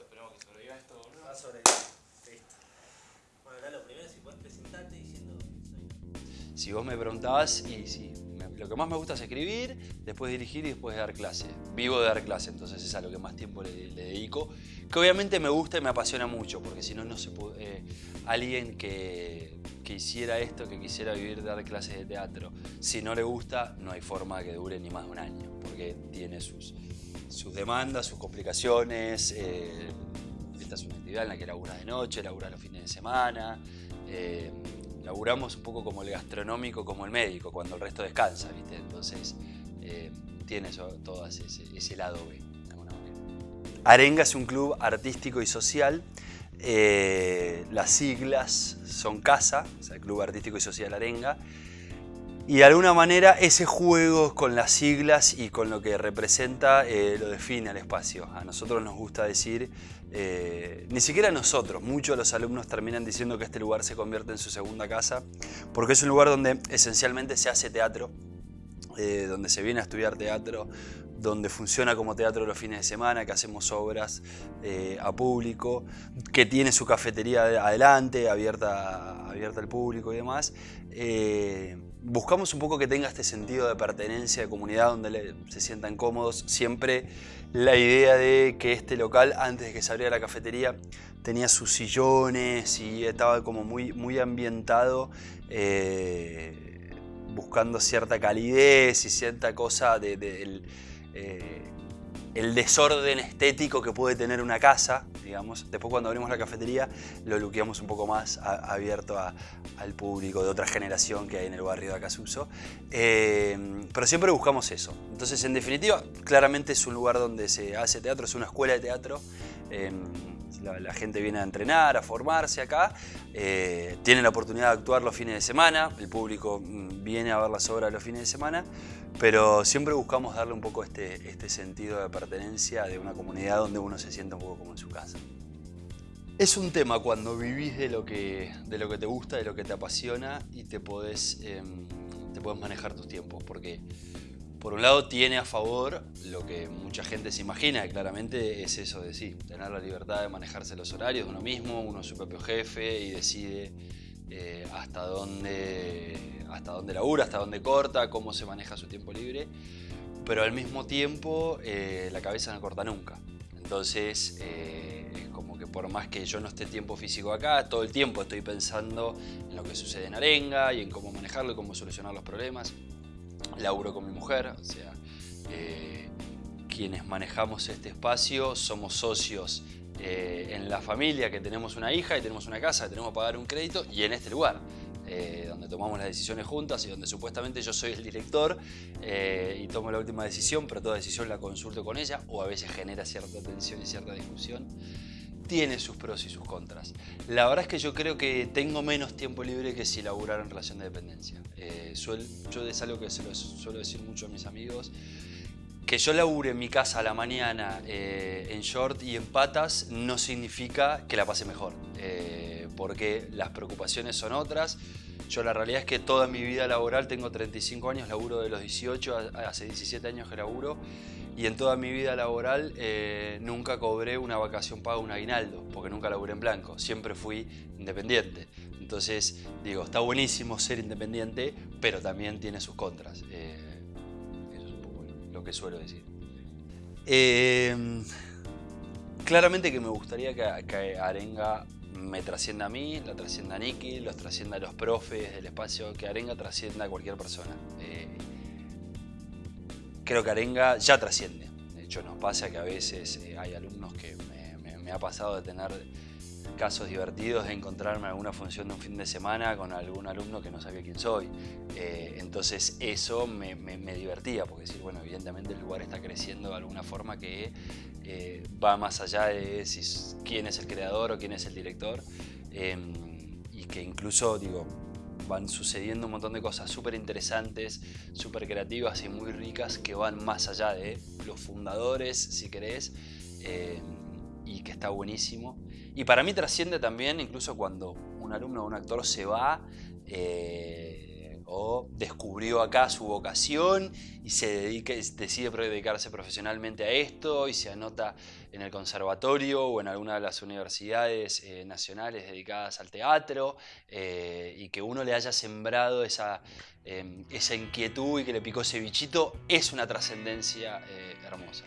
Listo, esperemos que sobreviva esto, boludo. Va a sobrevivir. Listo. Bueno, acá lo primero, si puedes presentarte diciendo soy. Si vos me preguntabas, y sí, lo que más me gusta es escribir, después dirigir y después dar clase. Vivo de dar clase, entonces es a lo que más tiempo le, le dedico. Que obviamente me gusta y me apasiona mucho, porque si no, no se puede. eh, alguien que, que hiciera esto, que quisiera vivir de dar clases de teatro, si no le gusta, no hay forma que dure ni más de un año, porque tiene sus, sus demandas, sus complicaciones. eh, esta es una actividad en la que labura de noche, labura los fines de semana. eh, laburamos un poco como el gastronómico, como el médico, cuando el resto descansa, ¿viste? Entonces, eh, tiene todo ese, ese lado B, de alguna manera. Arenga es un club artístico y social. eh, las siglas son CASA, o sea, Club Artístico y Social Arenga. Y de alguna manera ese juego con las siglas y con lo que representa eh, lo define al espacio. A nosotros nos gusta decir, eh, ni siquiera nosotros, muchos de los alumnos terminan diciendo que este lugar se convierte en su segunda casa, porque es un lugar donde esencialmente se hace teatro, eh, donde se viene a estudiar teatro, donde funciona como teatro los fines de semana, que hacemos obras eh, a público, que tiene su cafetería de- adelante, abierta, abierta al público y demás. Eh, buscamos un poco que tenga este sentido de pertenencia, de comunidad, donde se sientan cómodos. Siempre la idea de que este local, antes de que se abriera la cafetería, tenía sus sillones y estaba como muy, muy ambientado. Buscando cierta calidez y cierta cosa de, de- eh, el desorden estético que puede tener una casa, digamos. Después cuando abrimos la cafetería lo luqueamos un poco más abierto al público de otra generación que hay en el barrio de Acasuso. Eh, pero siempre buscamos eso. Entonces, en definitiva, claramente es un lugar donde se hace teatro, es una escuela de teatro. Eh, la, gente viene a entrenar, a formarse acá, eh, tienen la oportunidad de actuar los fines de semana, el público mm, viene a ver las obras los fines de semana, pero siempre buscamos darle un poco este, este sentido de pertenencia de una comunidad donde uno se sienta un poco como en su casa. Es un tema cuando vivís de lo que, de lo que te gusta, de lo que te apasiona y te podés, em, te podés manejar tus tiempos, porque por un lado tiene a favor lo que mucha gente se imagina, claramente es eso de sí, tener la libertad de manejarse los horarios de uno mismo, uno es su propio jefe y decide eh, hasta dónde hasta dónde labura, hasta dónde corta, cómo se maneja su tiempo libre, pero al mismo tiempo eh, la cabeza no corta nunca. Entonces eh, es como que por más que yo no esté tiempo físico acá, todo el tiempo estoy pensando en lo que sucede en Arenga y en cómo manejarlo y cómo solucionar los problemas laburo con mi mujer, o sea, eh, quienes manejamos este espacio somos socios eh, en la familia que tenemos una hija y tenemos una casa, que tenemos que pagar un crédito y en este lugar. eh, donde tomamos las decisiones juntas y donde supuestamente yo soy el director eh, y tomo la última decisión, pero toda decisión la consulto con ella o a veces genera cierta tensión y cierta discusión tiene sus pros y sus contras. La verdad es que yo creo que tengo menos tiempo libre que si laburara en relación de dependencia. Eh, yo es algo que se lo suelo decir mucho a mis amigos. Que yo labure en mi casa a la mañana eh, en short y en patas no significa que la pase mejor. eh, porque las preocupaciones son otras. Yo la realidad es que toda mi vida laboral, tengo 35 años, laburo de los 18, a- hace 17 años que laburo y en toda mi vida laboral eh, nunca cobré una vacación paga, un aguinaldo, porque nunca laburé en blanco, siempre fui independiente. Entonces, digo, está buenísimo ser independiente, pero también tiene sus contras. Eh, eso es un poco lo, que suelo decir. Eh, claramente que me gustaría que Arenga me trascienda a mí, la trascienda a Nicky, los trascienda a los profes del espacio, que Arenga trascienda a cualquier persona. Eh, creo que Arenga ya trasciende. De hecho, nos pasa que a veces eh, hay alumnos que me, me- me ha pasado de tener casos divertidos de encontrarme en alguna función de un fin de semana con algún alumno que no sabía quién soy. Eh, entonces eso me, divertía, porque decir, bueno, evidentemente el lugar está creciendo de alguna forma que eh, va más allá de si, quién es el creador o quién es el director. eh, y que incluso, digo, van sucediendo un montón de cosas súper interesantes, súper creativas y muy ricas que van más allá de los fundadores, si querés, eh, y que está buenísimo. Y para mí trasciende también, incluso cuando un alumno o un actor se va, eh, o descubrió acá su vocación y se decide dedicarse profesionalmente a esto y se anota en el conservatorio o en alguna de las universidades eh, nacionales dedicadas al teatro eh, y que uno le haya sembrado esa, em, esa inquietud y que le picó ese bichito es una trascendencia eh, hermosa.